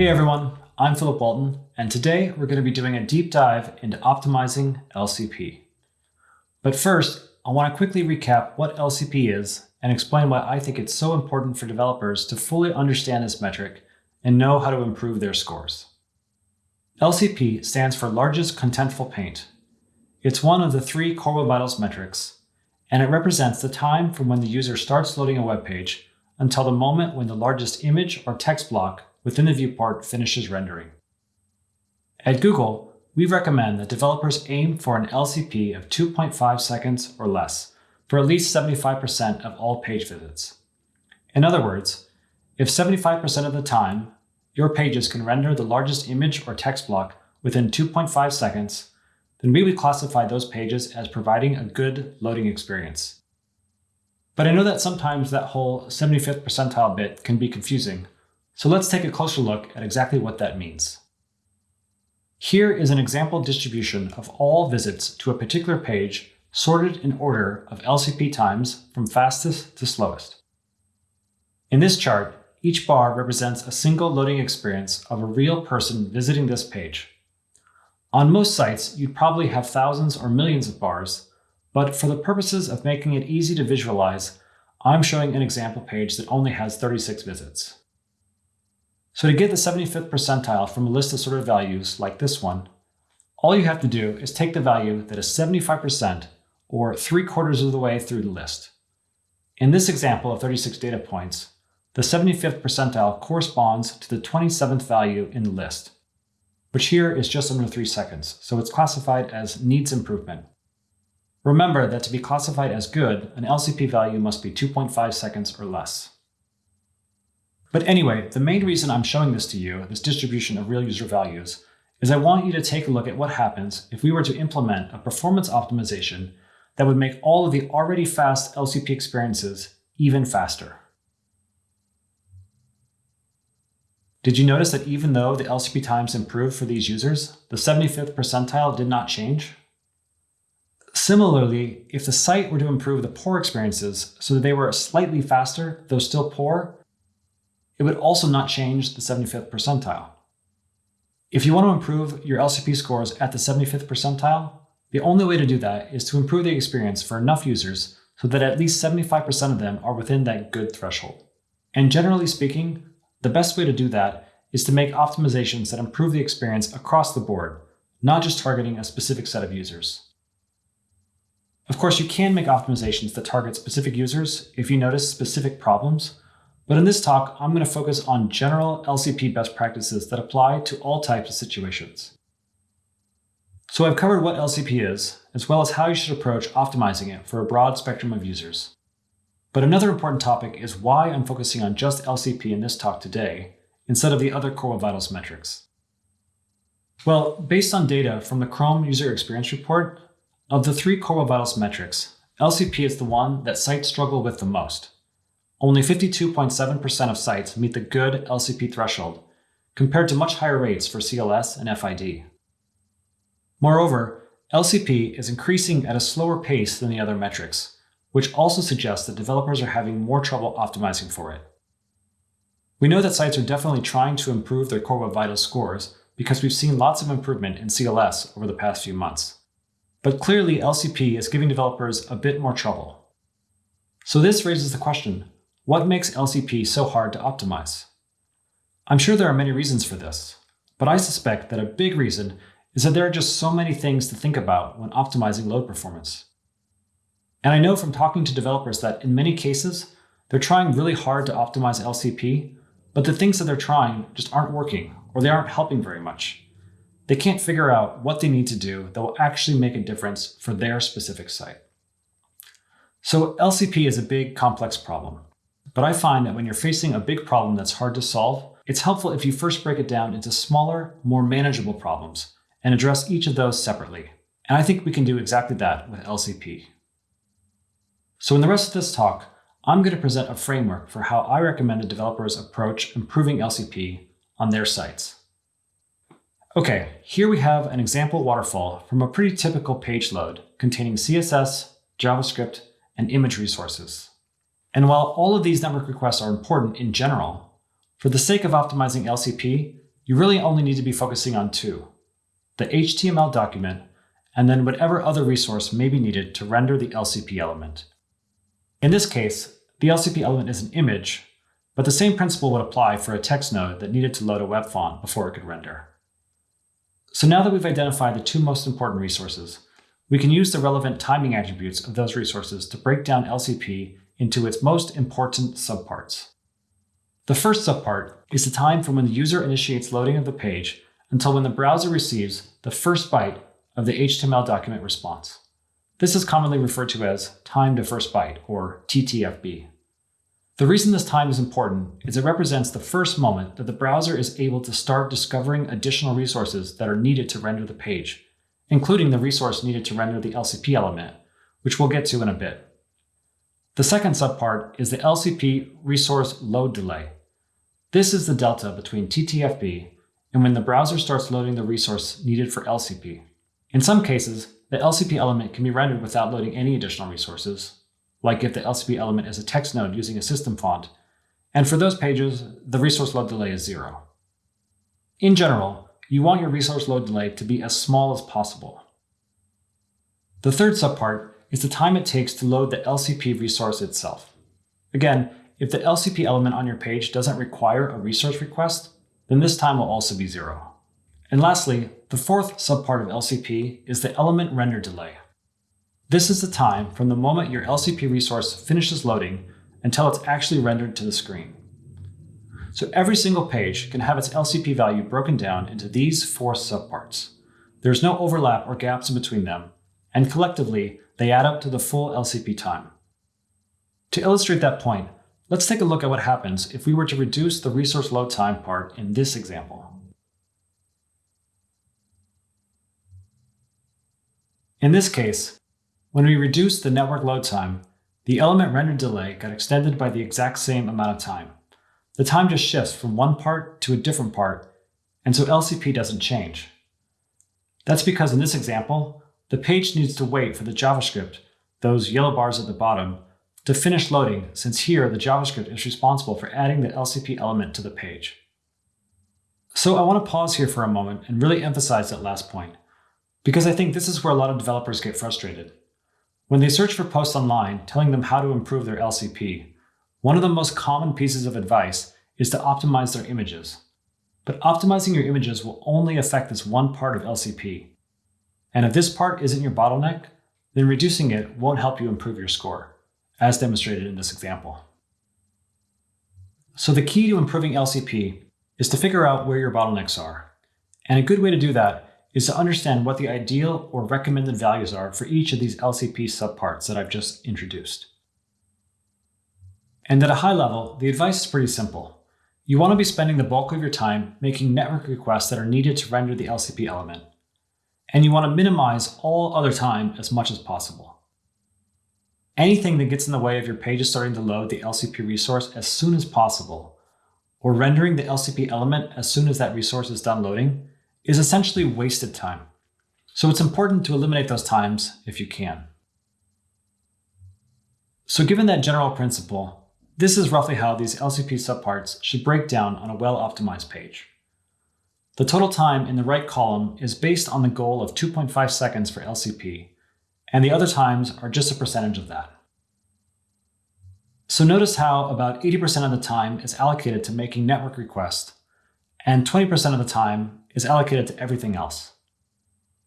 Hey everyone, I'm Philip Walton, and today we're going to be doing a deep dive into optimizing LCP. But first, I want to quickly recap what LCP is and explain why I think it's so important for developers to fully understand this metric and know how to improve their scores. LCP stands for Largest Contentful Paint. It's one of the three core web vitals metrics, and it represents the time from when the user starts loading a web page until the moment when the largest image or text block within the viewport finishes rendering. At Google, we recommend that developers aim for an LCP of 2.5 seconds or less for at least 75% of all page visits. In other words, if 75% of the time your pages can render the largest image or text block within 2.5 seconds, then we would classify those pages as providing a good loading experience. But I know that sometimes that whole 75th percentile bit can be confusing, so let's take a closer look at exactly what that means. Here is an example distribution of all visits to a particular page sorted in order of LCP times from fastest to slowest. In this chart, each bar represents a single loading experience of a real person visiting this page. On most sites, you'd probably have thousands or millions of bars, but for the purposes of making it easy to visualize, I'm showing an example page that only has 36 visits. So to get the 75th percentile from a list of sorted values like this one, all you have to do is take the value that is 75% or 3 quarters of the way through the list. In this example of 36 data points, the 75th percentile corresponds to the 27th value in the list, which here is just under 3 seconds, so it's classified as needs improvement. Remember that to be classified as good, an LCP value must be 2.5 seconds or less. But anyway, the main reason I'm showing this to you, this distribution of real user values, is I want you to take a look at what happens if we were to implement a performance optimization that would make all of the already fast LCP experiences even faster. Did you notice that even though the LCP times improved for these users, the 75th percentile did not change? Similarly, if the site were to improve the poor experiences so that they were slightly faster, though still poor, it would also not change the 75th percentile. If you want to improve your LCP scores at the 75th percentile, the only way to do that is to improve the experience for enough users so that at least 75% of them are within that good threshold. And generally speaking, the best way to do that is to make optimizations that improve the experience across the board, not just targeting a specific set of users. Of course, you can make optimizations that target specific users if you notice specific problems, but in this talk, I'm going to focus on general LCP best practices that apply to all types of situations. So I've covered what LCP is, as well as how you should approach optimizing it for a broad spectrum of users. But another important topic is why I'm focusing on just LCP in this talk today, instead of the other Core Vitals metrics. Well, based on data from the Chrome User Experience Report, of the three Core Vitals metrics, LCP is the one that sites struggle with the most. Only 52.7% of sites meet the good LCP threshold, compared to much higher rates for CLS and FID. Moreover, LCP is increasing at a slower pace than the other metrics, which also suggests that developers are having more trouble optimizing for it. We know that sites are definitely trying to improve their Core Web Vitals scores because we've seen lots of improvement in CLS over the past few months. But clearly LCP is giving developers a bit more trouble. So this raises the question, what makes LCP so hard to optimize? I'm sure there are many reasons for this, but I suspect that a big reason is that there are just so many things to think about when optimizing load performance. And I know from talking to developers that in many cases, they're trying really hard to optimize LCP, but the things that they're trying just aren't working or they aren't helping very much. They can't figure out what they need to do that will actually make a difference for their specific site. So LCP is a big, complex problem. But I find that when you're facing a big problem that's hard to solve, it's helpful if you first break it down into smaller, more manageable problems and address each of those separately. And I think we can do exactly that with LCP. So in the rest of this talk, I'm going to present a framework for how I recommend developers approach improving LCP on their sites. Okay, here we have an example waterfall from a pretty typical page load containing CSS, JavaScript, and image resources. And while all of these network requests are important in general, for the sake of optimizing LCP, you really only need to be focusing on two, the HTML document and then whatever other resource may be needed to render the LCP element. In this case, the LCP element is an image, but the same principle would apply for a text node that needed to load a web font before it could render. So now that we've identified the two most important resources, we can use the relevant timing attributes of those resources to break down LCP into its most important subparts. The first subpart is the time from when the user initiates loading of the page until when the browser receives the first byte of the HTML document response. This is commonly referred to as time to first byte, or TTFB. The reason this time is important is it represents the first moment that the browser is able to start discovering additional resources that are needed to render the page, including the resource needed to render the LCP element, which we'll get to in a bit. The second subpart is the LCP resource load delay. This is the delta between TTFB and when the browser starts loading the resource needed for LCP. In some cases, the LCP element can be rendered without loading any additional resources, like if the LCP element is a text node using a system font, and for those pages, the resource load delay is zero. In general, you want your resource load delay to be as small as possible. The third subpart is the time it takes to load the LCP resource itself. Again, if the LCP element on your page doesn't require a resource request, then this time will also be zero. And lastly, the fourth subpart of LCP is the element render delay. This is the time from the moment your LCP resource finishes loading until it's actually rendered to the screen. So every single page can have its LCP value broken down into these four subparts. There's no overlap or gaps in between them, and collectively, they add up to the full LCP time. To illustrate that point, let's take a look at what happens if we were to reduce the resource load time part in this example. In this case, when we reduced the network load time, the element render delay got extended by the exact same amount of time. The time just shifts from one part to a different part, and so LCP doesn't change. That's because in this example, the page needs to wait for the JavaScript, those yellow bars at the bottom, to finish loading since here the JavaScript is responsible for adding the LCP element to the page. So I want to pause here for a moment and really emphasize that last point. Because I think this is where a lot of developers get frustrated. When they search for posts online telling them how to improve their LCP, one of the most common pieces of advice is to optimize their images. But optimizing your images will only affect this one part of LCP. And if this part isn't your bottleneck, then reducing it won't help you improve your score, as demonstrated in this example. So the key to improving LCP is to figure out where your bottlenecks are. And a good way to do that is to understand what the ideal or recommended values are for each of these LCP subparts that I've just introduced. And at a high level, the advice is pretty simple. You want to be spending the bulk of your time making network requests that are needed to render the LCP element. And you want to minimize all other time as much as possible. Anything that gets in the way of your page starting to load the LCP resource as soon as possible, or rendering the LCP element as soon as that resource is done loading, is essentially wasted time. So it's important to eliminate those times if you can. So given that general principle, this is roughly how these LCP subparts should break down on a well-optimized page. The total time in the right column is based on the goal of 2.5 seconds for LCP, and the other times are just a percentage of that. So notice how about 80% of the time is allocated to making network requests, and 20% of the time is allocated to everything else.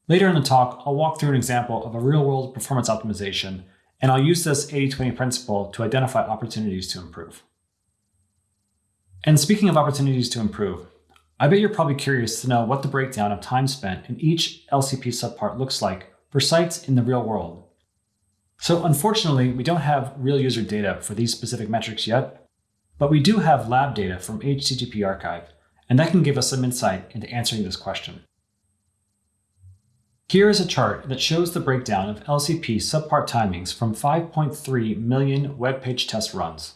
Later in the talk, I'll walk through an example of a real-world performance optimization, and I'll use this 80-20 principle to identify opportunities to improve. And speaking of opportunities to improve, I bet you're probably curious to know what the breakdown of time spent in each LCP subpart looks like for sites in the real world. So unfortunately, we don't have real user data for these specific metrics yet, but we do have lab data from HTTP Archive and that can give us some insight into answering this question. Here is a chart that shows the breakdown of LCP subpart timings from 5.3 million web page test runs,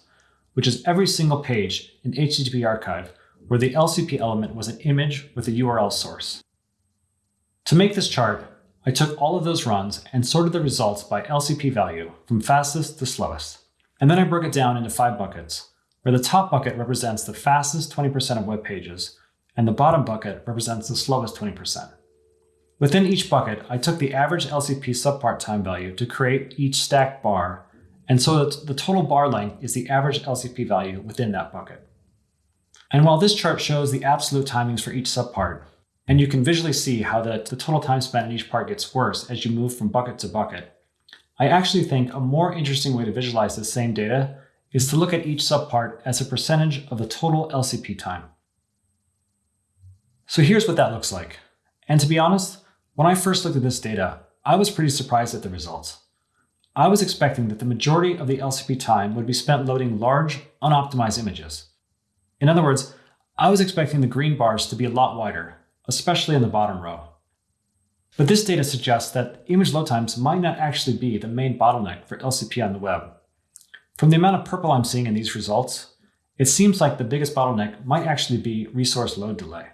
which is every single page in HTTP archive where the LCP element was an image with a URL source. To make this chart, I took all of those runs and sorted the results by LCP value from fastest to slowest. And then I broke it down into five buckets, where the top bucket represents the fastest 20% of web pages, and the bottom bucket represents the slowest 20%. Within each bucket, I took the average LCP subpart time value to create each stacked bar, and so that the total bar length is the average LCP value within that bucket. And while this chart shows the absolute timings for each subpart, and you can visually see how the, the total time spent in each part gets worse as you move from bucket to bucket, I actually think a more interesting way to visualize this same data is to look at each subpart as a percentage of the total LCP time. So here's what that looks like. And to be honest, when I first looked at this data, I was pretty surprised at the results. I was expecting that the majority of the LCP time would be spent loading large, unoptimized images. In other words, I was expecting the green bars to be a lot wider, especially in the bottom row. But this data suggests that image load times might not actually be the main bottleneck for LCP on the web. From the amount of purple I'm seeing in these results, it seems like the biggest bottleneck might actually be resource load delay.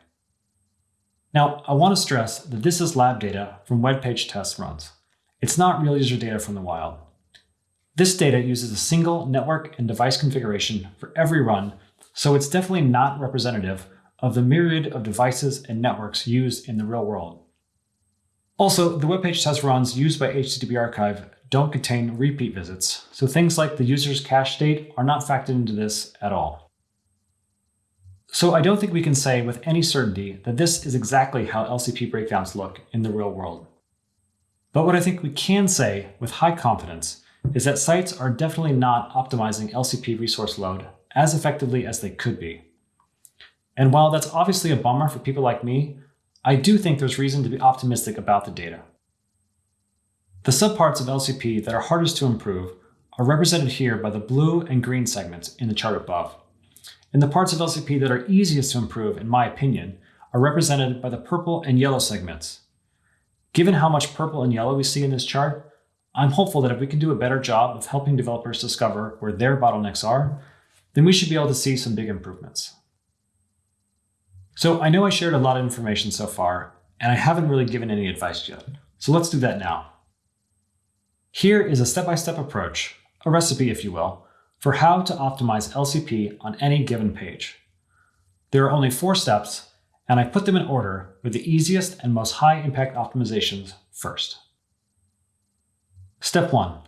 Now, I want to stress that this is lab data from web page test runs. It's not real user data from the wild. This data uses a single network and device configuration for every run, so it's definitely not representative of the myriad of devices and networks used in the real world. Also, the web page test runs used by HTTP Archive don't contain repeat visits, so things like the user's cache state are not factored into this at all. So I don't think we can say with any certainty that this is exactly how LCP breakdowns look in the real world. But what I think we can say with high confidence is that sites are definitely not optimizing LCP resource load as effectively as they could be. And while that's obviously a bummer for people like me, I do think there's reason to be optimistic about the data. The subparts of LCP that are hardest to improve are represented here by the blue and green segments in the chart above. And the parts of LCP that are easiest to improve, in my opinion, are represented by the purple and yellow segments. Given how much purple and yellow we see in this chart, I'm hopeful that if we can do a better job of helping developers discover where their bottlenecks are, then we should be able to see some big improvements. So I know I shared a lot of information so far, and I haven't really given any advice yet. So let's do that now. Here is a step-by-step -step approach, a recipe if you will, for how to optimize LCP on any given page. There are only four steps, and I put them in order with the easiest and most high impact optimizations first. Step 1.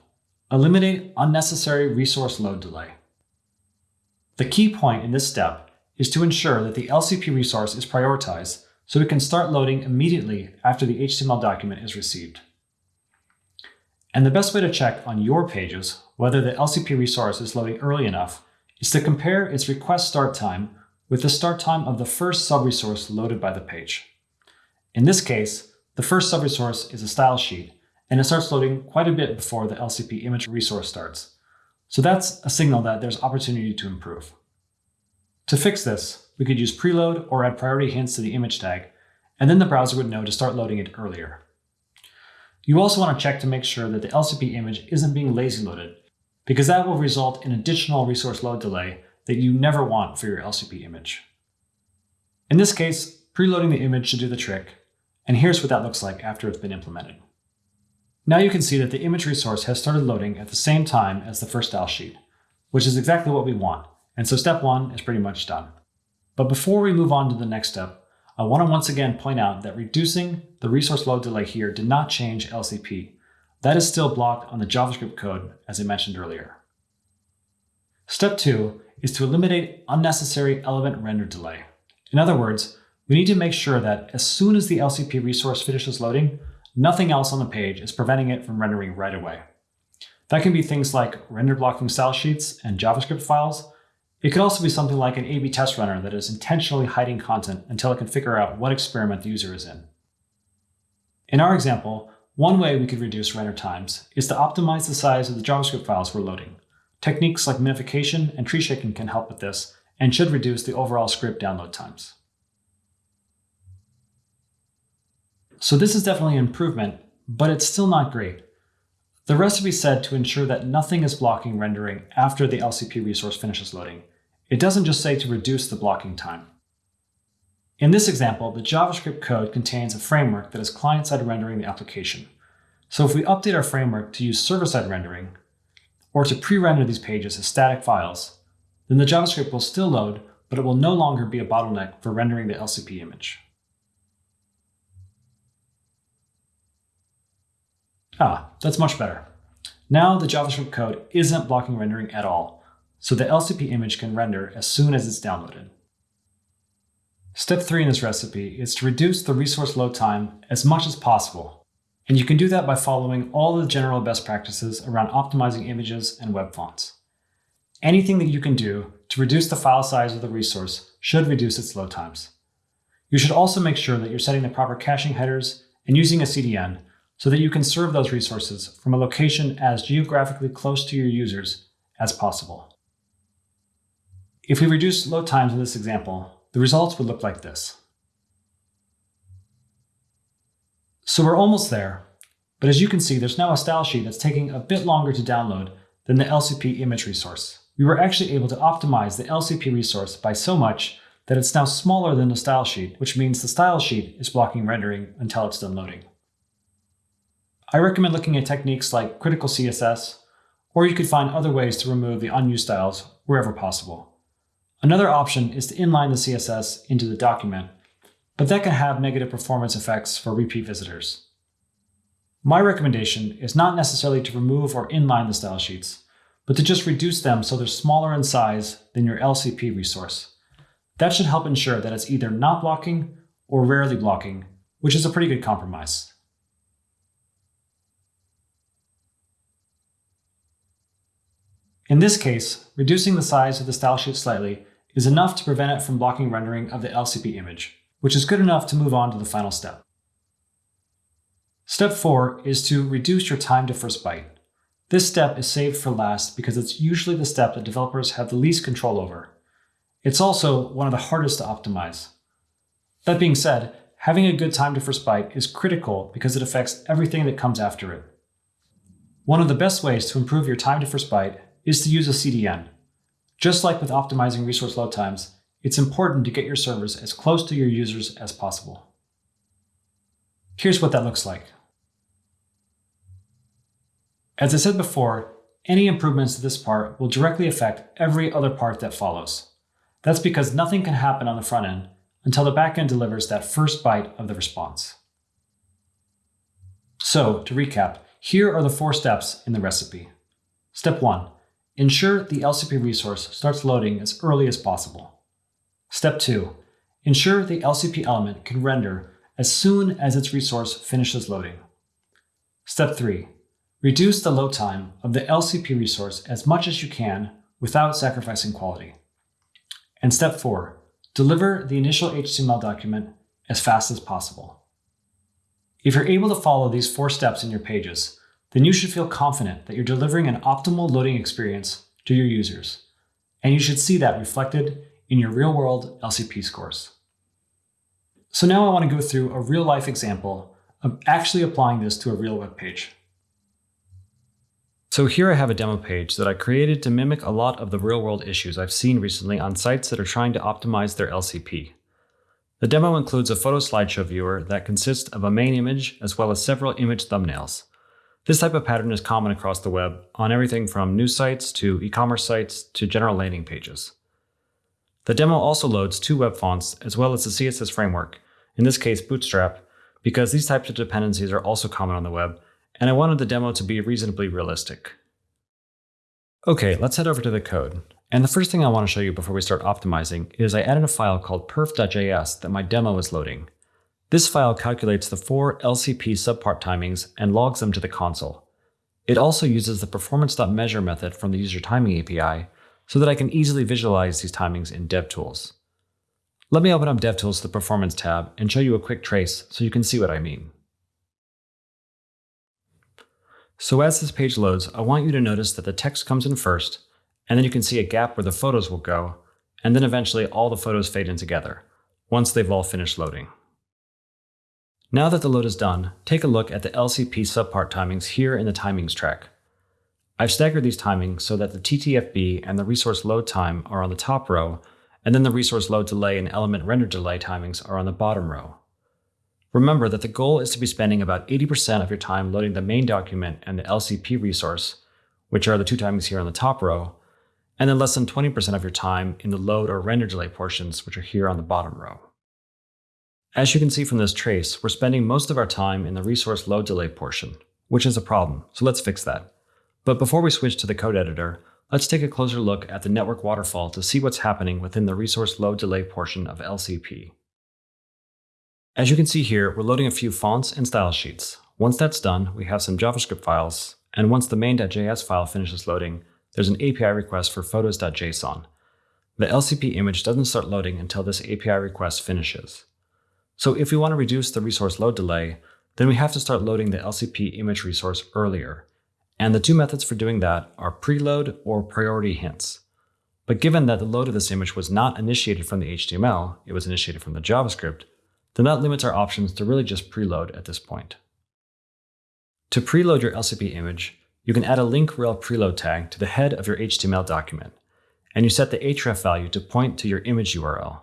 Eliminate unnecessary resource load delay. The key point in this step is to ensure that the LCP resource is prioritized so it can start loading immediately after the HTML document is received. And the best way to check on your pages whether the LCP resource is loading early enough is to compare its request start time with the start time of the first subresource loaded by the page. In this case, the first subresource is a style sheet, and it starts loading quite a bit before the LCP image resource starts. So that's a signal that there's opportunity to improve. To fix this, we could use preload or add priority hints to the image tag, and then the browser would know to start loading it earlier. You also want to check to make sure that the LCP image isn't being lazy loaded because that will result in additional resource load delay that you never want for your LCP image. In this case, preloading the image should do the trick, and here's what that looks like after it's been implemented. Now you can see that the image resource has started loading at the same time as the first style sheet, which is exactly what we want, and so step one is pretty much done. But before we move on to the next step, I want to once again point out that reducing the resource load delay here did not change LCP, that is still blocked on the JavaScript code, as I mentioned earlier. Step two is to eliminate unnecessary element render delay. In other words, we need to make sure that as soon as the LCP resource finishes loading, nothing else on the page is preventing it from rendering right away. That can be things like render blocking style sheets and JavaScript files. It could also be something like an A-B test runner that is intentionally hiding content until it can figure out what experiment the user is in. In our example, one way we could reduce render times is to optimize the size of the JavaScript files we're loading. Techniques like minification and tree shaking can help with this and should reduce the overall script download times. So this is definitely an improvement, but it's still not great. The recipe said to ensure that nothing is blocking rendering after the LCP resource finishes loading. It doesn't just say to reduce the blocking time. In this example, the JavaScript code contains a framework that is client-side rendering the application. So if we update our framework to use server-side rendering, or to pre-render these pages as static files, then the JavaScript will still load, but it will no longer be a bottleneck for rendering the LCP image. Ah, that's much better. Now the JavaScript code isn't blocking rendering at all, so the LCP image can render as soon as it's downloaded. Step 3 in this recipe is to reduce the resource load time as much as possible, and you can do that by following all the general best practices around optimizing images and web fonts. Anything that you can do to reduce the file size of the resource should reduce its load times. You should also make sure that you're setting the proper caching headers and using a CDN so that you can serve those resources from a location as geographically close to your users as possible. If we reduce load times in this example, the results would look like this. So we're almost there, but as you can see, there's now a style sheet that's taking a bit longer to download than the LCP image resource. We were actually able to optimize the LCP resource by so much that it's now smaller than the style sheet, which means the style sheet is blocking rendering until it's done loading. I recommend looking at techniques like critical CSS, or you could find other ways to remove the unused styles wherever possible. Another option is to inline the CSS into the document, but that can have negative performance effects for repeat visitors. My recommendation is not necessarily to remove or inline the style sheets, but to just reduce them so they're smaller in size than your LCP resource. That should help ensure that it's either not blocking or rarely blocking, which is a pretty good compromise. In this case, reducing the size of the style sheet slightly is enough to prevent it from blocking rendering of the LCP image, which is good enough to move on to the final step. Step 4 is to reduce your time to first byte. This step is saved for last because it's usually the step that developers have the least control over. It's also one of the hardest to optimize. That being said, having a good time to first byte is critical because it affects everything that comes after it. One of the best ways to improve your time to first byte is to use a CDN. Just like with optimizing resource load times, it's important to get your servers as close to your users as possible. Here's what that looks like. As I said before, any improvements to this part will directly affect every other part that follows. That's because nothing can happen on the front end until the backend delivers that first byte of the response. So, to recap, here are the four steps in the recipe. Step 1. Ensure the LCP resource starts loading as early as possible. Step 2. Ensure the LCP element can render as soon as its resource finishes loading. Step 3. Reduce the load time of the LCP resource as much as you can without sacrificing quality. And step 4. Deliver the initial HTML document as fast as possible. If you're able to follow these four steps in your pages, then you should feel confident that you're delivering an optimal loading experience to your users. And you should see that reflected in your real-world LCP scores. So now I want to go through a real-life example of actually applying this to a real web page. So here I have a demo page that I created to mimic a lot of the real-world issues I've seen recently on sites that are trying to optimize their LCP. The demo includes a photo slideshow viewer that consists of a main image as well as several image thumbnails. This type of pattern is common across the web on everything from news sites to e-commerce sites to general landing pages. The demo also loads two web fonts as well as the CSS framework, in this case Bootstrap, because these types of dependencies are also common on the web, and I wanted the demo to be reasonably realistic. Okay, let's head over to the code. And the first thing I want to show you before we start optimizing is I added a file called perf.js that my demo is loading. This file calculates the four LCP subpart timings and logs them to the console. It also uses the performance.measure method from the user timing API so that I can easily visualize these timings in DevTools. Let me open up DevTools to the Performance tab and show you a quick trace so you can see what I mean. So as this page loads, I want you to notice that the text comes in first, and then you can see a gap where the photos will go, and then eventually all the photos fade in together, once they've all finished loading. Now that the load is done, take a look at the LCP subpart timings here in the timings track. I've staggered these timings so that the TTFB and the resource load time are on the top row, and then the resource load delay and element render delay timings are on the bottom row. Remember that the goal is to be spending about 80% of your time loading the main document and the LCP resource, which are the two timings here on the top row, and then less than 20% of your time in the load or render delay portions, which are here on the bottom row. As you can see from this trace, we're spending most of our time in the resource load delay portion, which is a problem, so let's fix that. But before we switch to the code editor, let's take a closer look at the network waterfall to see what's happening within the resource load delay portion of LCP. As you can see here, we're loading a few fonts and style sheets. Once that's done, we have some JavaScript files, and once the main.js file finishes loading, there's an API request for photos.json. The LCP image doesn't start loading until this API request finishes. So if we want to reduce the resource load delay, then we have to start loading the LCP image resource earlier. And the two methods for doing that are preload or priority hints. But given that the load of this image was not initiated from the HTML, it was initiated from the JavaScript, then that limits our options to really just preload at this point. To preload your LCP image, you can add a link rel preload tag to the head of your HTML document, and you set the href value to point to your image URL.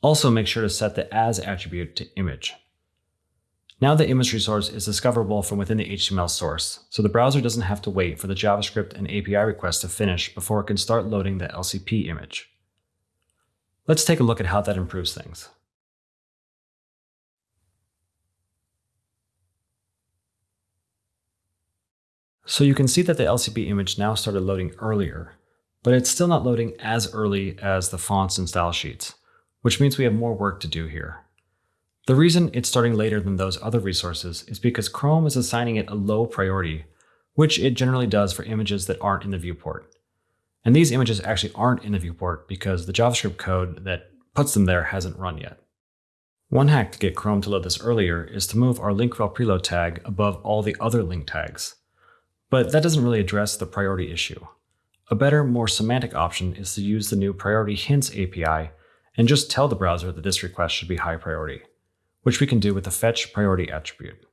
Also make sure to set the as attribute to image. Now the image resource is discoverable from within the HTML source, so the browser doesn't have to wait for the JavaScript and API request to finish before it can start loading the LCP image. Let's take a look at how that improves things. So you can see that the LCP image now started loading earlier, but it's still not loading as early as the fonts and style sheets, which means we have more work to do here. The reason it's starting later than those other resources is because Chrome is assigning it a low priority, which it generally does for images that aren't in the viewport. And these images actually aren't in the viewport because the JavaScript code that puts them there hasn't run yet. One hack to get Chrome to load this earlier is to move our link rel preload tag above all the other link tags. But that doesn't really address the priority issue. A better, more semantic option is to use the new Priority Hints API and just tell the browser that this request should be high priority which we can do with the fetch priority attribute.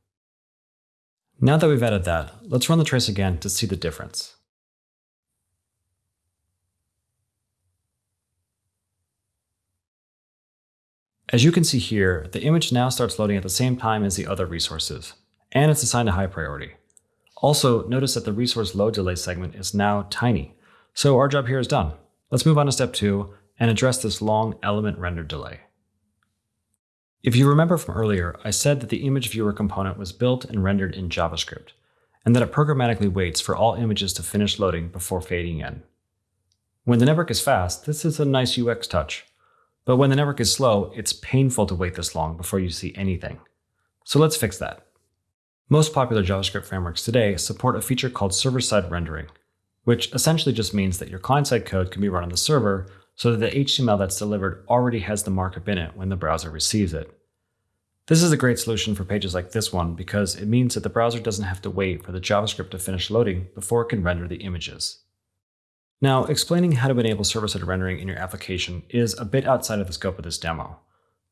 Now that we've added that, let's run the trace again to see the difference. As you can see here, the image now starts loading at the same time as the other resources, and it's assigned a high priority. Also, notice that the resource load delay segment is now tiny, so our job here is done. Let's move on to step two and address this long element render delay. If you remember from earlier, I said that the image viewer component was built and rendered in JavaScript, and that it programmatically waits for all images to finish loading before fading in. When the network is fast, this is a nice UX touch. But when the network is slow, it's painful to wait this long before you see anything. So let's fix that. Most popular JavaScript frameworks today support a feature called server-side rendering, which essentially just means that your client-side code can be run on the server so that the HTML that's delivered already has the markup in it when the browser receives it. This is a great solution for pages like this one because it means that the browser doesn't have to wait for the JavaScript to finish loading before it can render the images. Now, explaining how to enable server-side rendering in your application is a bit outside of the scope of this demo,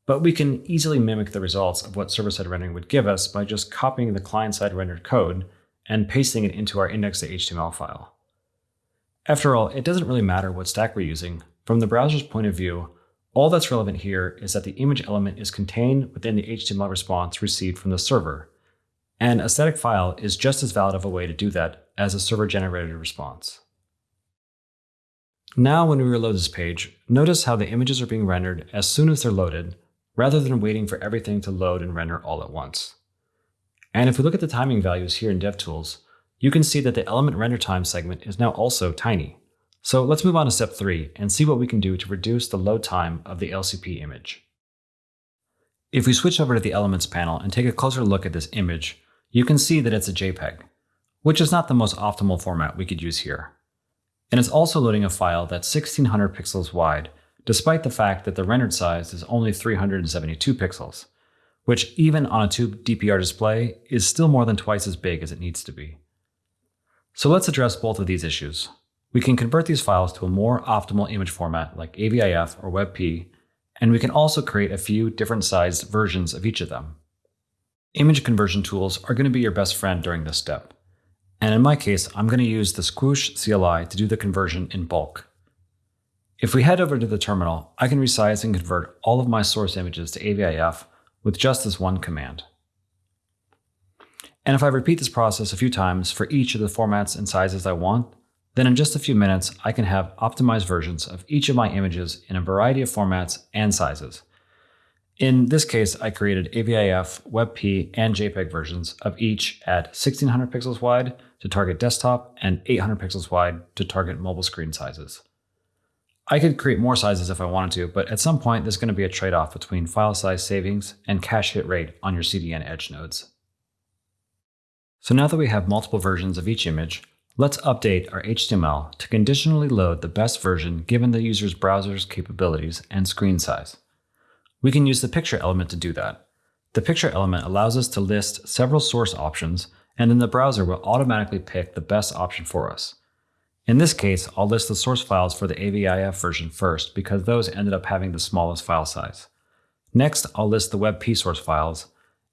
but we can easily mimic the results of what server-side rendering would give us by just copying the client-side rendered code and pasting it into our index.html file. After all, it doesn't really matter what stack we're using, from the browser's point of view, all that's relevant here is that the image element is contained within the HTML response received from the server, and a static file is just as valid of a way to do that as a server-generated response. Now when we reload this page, notice how the images are being rendered as soon as they're loaded, rather than waiting for everything to load and render all at once. And if we look at the timing values here in DevTools, you can see that the element render time segment is now also tiny. So let's move on to step three and see what we can do to reduce the load time of the LCP image. If we switch over to the Elements panel and take a closer look at this image, you can see that it's a JPEG, which is not the most optimal format we could use here. And it's also loading a file that's 1600 pixels wide, despite the fact that the rendered size is only 372 pixels, which even on a tube DPR display is still more than twice as big as it needs to be. So let's address both of these issues. We can convert these files to a more optimal image format like AVIF or WebP, and we can also create a few different sized versions of each of them. Image conversion tools are going to be your best friend during this step. And in my case, I'm going to use the Squoosh CLI to do the conversion in bulk. If we head over to the terminal, I can resize and convert all of my source images to AVIF with just this one command. And if I repeat this process a few times for each of the formats and sizes I want, then in just a few minutes, I can have optimized versions of each of my images in a variety of formats and sizes. In this case, I created AVIF, WebP, and JPEG versions of each at 1600 pixels wide to target desktop and 800 pixels wide to target mobile screen sizes. I could create more sizes if I wanted to, but at some point there's going to be a trade-off between file size savings and cache hit rate on your CDN edge nodes. So now that we have multiple versions of each image, let's update our HTML to conditionally load the best version given the user's browser's capabilities and screen size. We can use the picture element to do that. The picture element allows us to list several source options, and then the browser will automatically pick the best option for us. In this case, I'll list the source files for the AVIF version first because those ended up having the smallest file size. Next, I'll list the WebP source files,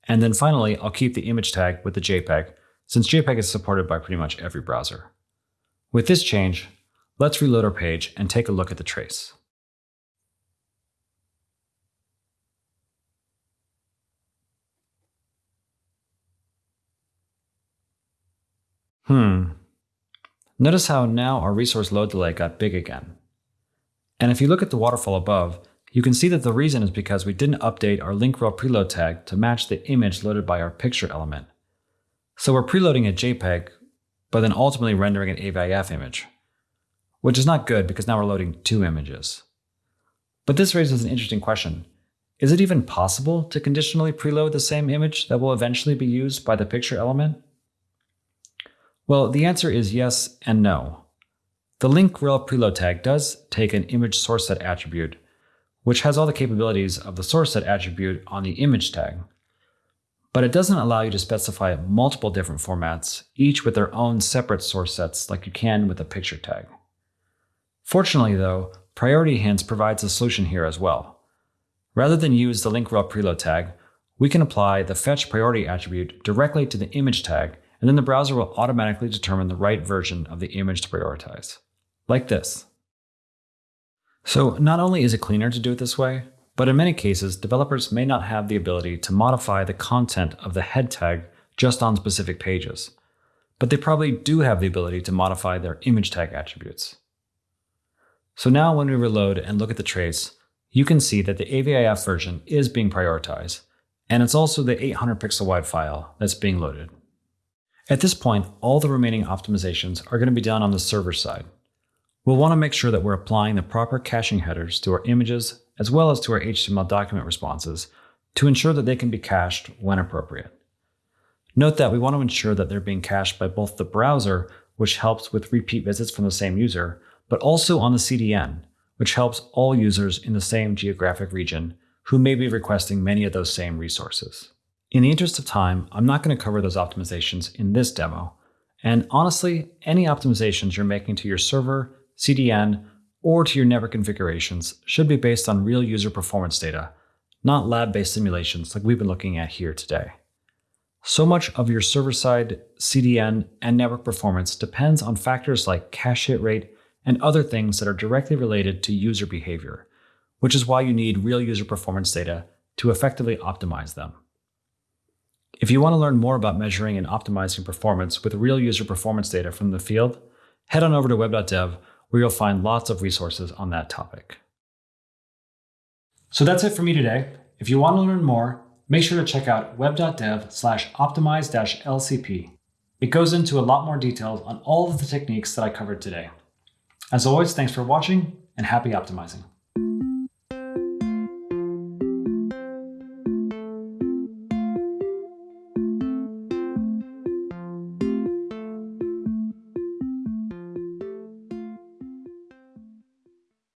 and then finally, I'll keep the image tag with the JPEG since JPEG is supported by pretty much every browser. With this change, let's reload our page and take a look at the trace. Hmm. Notice how now our resource load delay got big again. And if you look at the waterfall above, you can see that the reason is because we didn't update our link rel preload tag to match the image loaded by our picture element. So we're preloading a JPEG, but then ultimately rendering an AVIF image, which is not good because now we're loading two images. But this raises an interesting question. Is it even possible to conditionally preload the same image that will eventually be used by the picture element? Well, the answer is yes and no. The link rel preload tag does take an image source set attribute, which has all the capabilities of the source set attribute on the image tag but it doesn't allow you to specify multiple different formats, each with their own separate source sets like you can with a picture tag. Fortunately though, Priority Hints provides a solution here as well. Rather than use the link rel preload tag, we can apply the fetch priority attribute directly to the image tag, and then the browser will automatically determine the right version of the image to prioritize. Like this. So not only is it cleaner to do it this way, but in many cases, developers may not have the ability to modify the content of the head tag just on specific pages, but they probably do have the ability to modify their image tag attributes. So now when we reload and look at the trace, you can see that the AVIF version is being prioritized, and it's also the 800 pixel wide file that's being loaded. At this point, all the remaining optimizations are going to be done on the server side. We'll want to make sure that we're applying the proper caching headers to our images as well as to our HTML document responses to ensure that they can be cached when appropriate. Note that we want to ensure that they're being cached by both the browser, which helps with repeat visits from the same user, but also on the CDN, which helps all users in the same geographic region who may be requesting many of those same resources. In the interest of time, I'm not going to cover those optimizations in this demo, and honestly, any optimizations you're making to your server, CDN, or to your network configurations should be based on real user performance data, not lab-based simulations like we've been looking at here today. So much of your server-side, CDN, and network performance depends on factors like cache hit rate and other things that are directly related to user behavior, which is why you need real user performance data to effectively optimize them. If you want to learn more about measuring and optimizing performance with real user performance data from the field, head on over to web.dev where you'll find lots of resources on that topic. So that's it for me today. If you want to learn more, make sure to check out web.dev slash optimize-lcp. It goes into a lot more details on all of the techniques that I covered today. As always, thanks for watching and happy optimizing.